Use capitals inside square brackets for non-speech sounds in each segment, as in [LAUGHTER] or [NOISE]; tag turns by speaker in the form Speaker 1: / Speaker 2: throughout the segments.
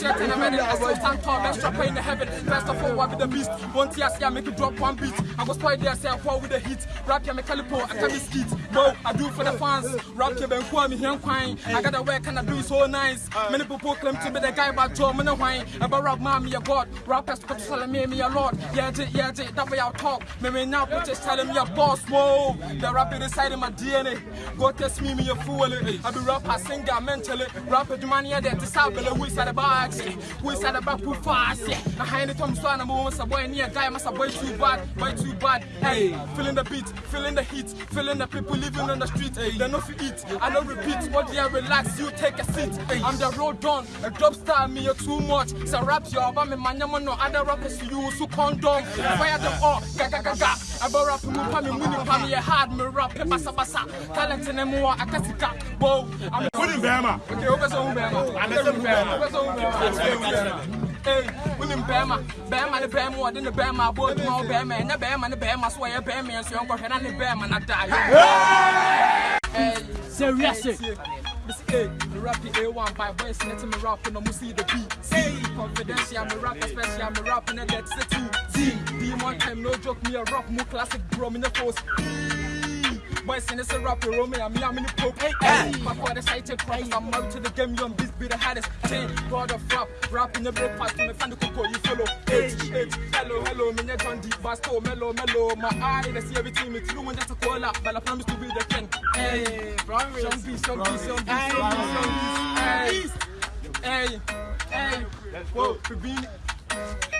Speaker 1: shit and I'm ready. I still stand tall, best rapper in the heaven. Best of all, I be the beast. One tear, see I make it drop one beat. I go spoil there, say I fall with the heat. Rap me calipo, I can be skeet. Bro, I do for the fans. Rap ya ben kwa me here quine. I got the work and I do it so nice. Many people claim to be the guy about Joe, man, wine. About rap, mommy, a god. Rappers, but telling me, me a lord. Yeah, J, yeah, J, that way I'll talk. Me, me now, but just telling me a boss. Whoa, the rap is inside in my DNA. Go test me, me a fool. Eh. I be rapper, singer, mentally. Rapper, do money, yeah, that's how the we said about We said about who fast, yeah. I hand it to so I'm a boy near guy, must a boy too bad, boy too bad. Hey, feeling the beat, feeling the heat, feeling the people living on the street. Hey, they know if eat, I know repeat, but yeah, relax, you take a seat. Hey, I'm the road done, a dope star, me you're too much. So rap your me man, no other rappers you so condom. Fire them all, ga ga ga ga. I bought rap, me pa me money, pa me hard, me rap, me basa basa. Talent in them more, I can see that. Whoa, I'm
Speaker 2: Who in Bama?
Speaker 1: Okay, over so Bama. I'm over Bama. Over so Bama. Hey, women Bama, Bama, the Bama, what in the Bama, boy, more Bama, and the Bama, and the Bama, so I Bama, and so I'm going to Bama, and I die. Hey,
Speaker 3: Serious.
Speaker 1: Hey, the rap A1 by boys, let me rap and I'm see the beat. Hey, confidential, a rap, especially I'm a rap that's the two. D, D one time, no joke, me a rock, more classic, bro, in the force. Boys in this rap, you me, I'm in the poke. Hey, hey, my father cited crimes, I'm out to the game, you on this be the hardest. Ten, God of rap, rap in the breakfast, me find the cocoa, you follow. H, hello, hello, me net on deep, basto, mellow, mellow. My eye, they see everything, me through, and just a call up, but I promise to be the king. Hey, promise. Some beats, some beats, some beats, some some beats. Hey, hey, whoa, we been.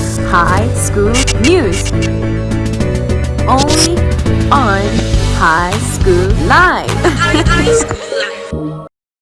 Speaker 4: high school news. Only on High School Live. [LAUGHS]